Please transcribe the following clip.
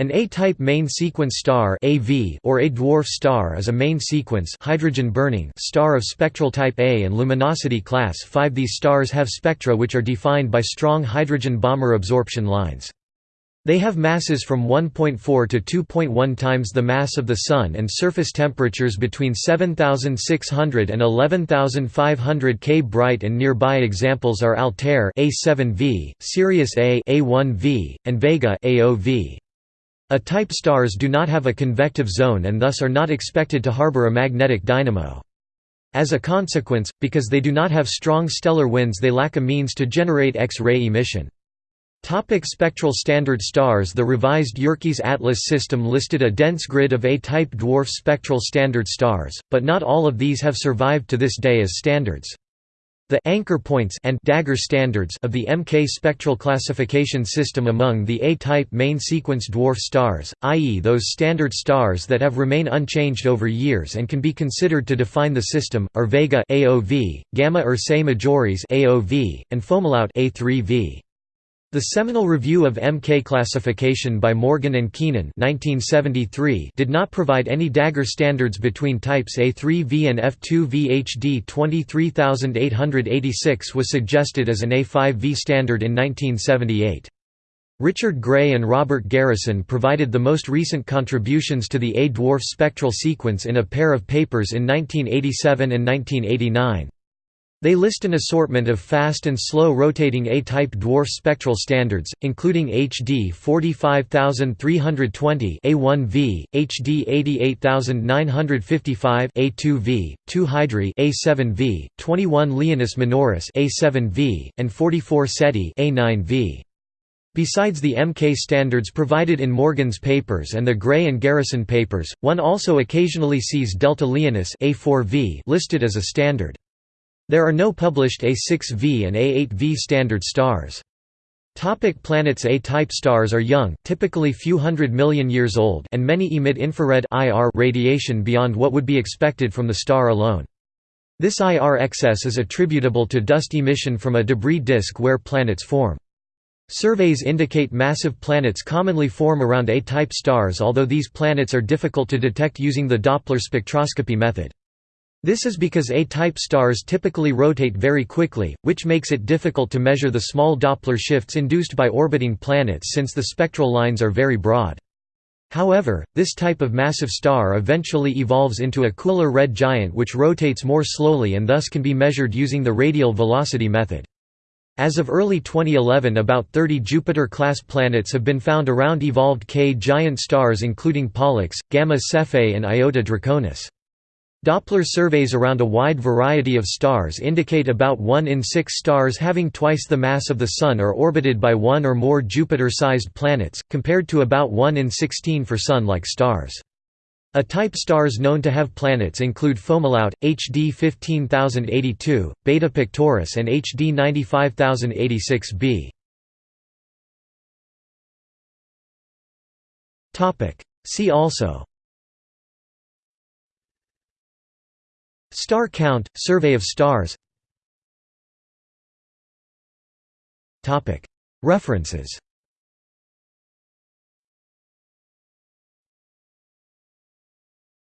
An A-type main sequence star (AV) or A dwarf star is a main sequence hydrogen-burning star of spectral type A and luminosity class 5. These stars have spectra which are defined by strong hydrogen Balmer absorption lines. They have masses from 1.4 to 2.1 times the mass of the Sun and surface temperatures between 7600 and 11500 K. Bright and nearby examples are Altair A7V, Sirius A A1V, and Vega AOV. A-type stars do not have a convective zone and thus are not expected to harbor a magnetic dynamo. As a consequence, because they do not have strong stellar winds they lack a means to generate X-ray emission. Topic spectral standard stars The revised Yerkes Atlas system listed a dense grid of A-type dwarf spectral standard stars, but not all of these have survived to this day as standards. The anchor points and dagger standards of the MK spectral classification system among the A-type main sequence dwarf stars, i.e. those standard stars that have remained unchanged over years and can be considered to define the system, are Vega AOV, Gamma Ursae Majoris AOV, and Fomalhaut A3V. The seminal review of MK classification by Morgan and Keenan 1973 did not provide any dagger standards between types A3V and F2V. HD 23886 was suggested as an A5V standard in 1978. Richard Gray and Robert Garrison provided the most recent contributions to the A-dwarf spectral sequence in a pair of papers in 1987 and 1989. They list an assortment of fast and slow rotating A-type dwarf spectral standards, including HD 45320 A1V, HD 88955 A2V, 2 Hydri A7V, 21 Leonis Minoris A7V, and 44 Ceti A9V. Besides the MK standards provided in Morgan's papers and the Gray and Garrison papers, one also occasionally sees Delta Leonis A4V listed as a standard. There are no published A6V and A8V standard stars. Topic planets A-type stars are young, typically few hundred million years old and many emit infrared IR radiation beyond what would be expected from the star alone. This IR excess is attributable to dust emission from a debris disk where planets form. Surveys indicate massive planets commonly form around A-type stars although these planets are difficult to detect using the Doppler spectroscopy method. This is because A-type stars typically rotate very quickly, which makes it difficult to measure the small Doppler shifts induced by orbiting planets since the spectral lines are very broad. However, this type of massive star eventually evolves into a cooler red giant which rotates more slowly and thus can be measured using the radial velocity method. As of early 2011 about 30 Jupiter-class planets have been found around evolved K giant stars including Pollux, Gamma Cephei and Iota Draconis. Doppler surveys around a wide variety of stars indicate about 1 in 6 stars having twice the mass of the Sun are orbited by one or more Jupiter-sized planets, compared to about 1 in 16 for Sun-like stars. A-type stars known to have planets include Fomalhaut, HD 15082, Beta Pictoris and HD 95086b. See also Star count, survey of stars. References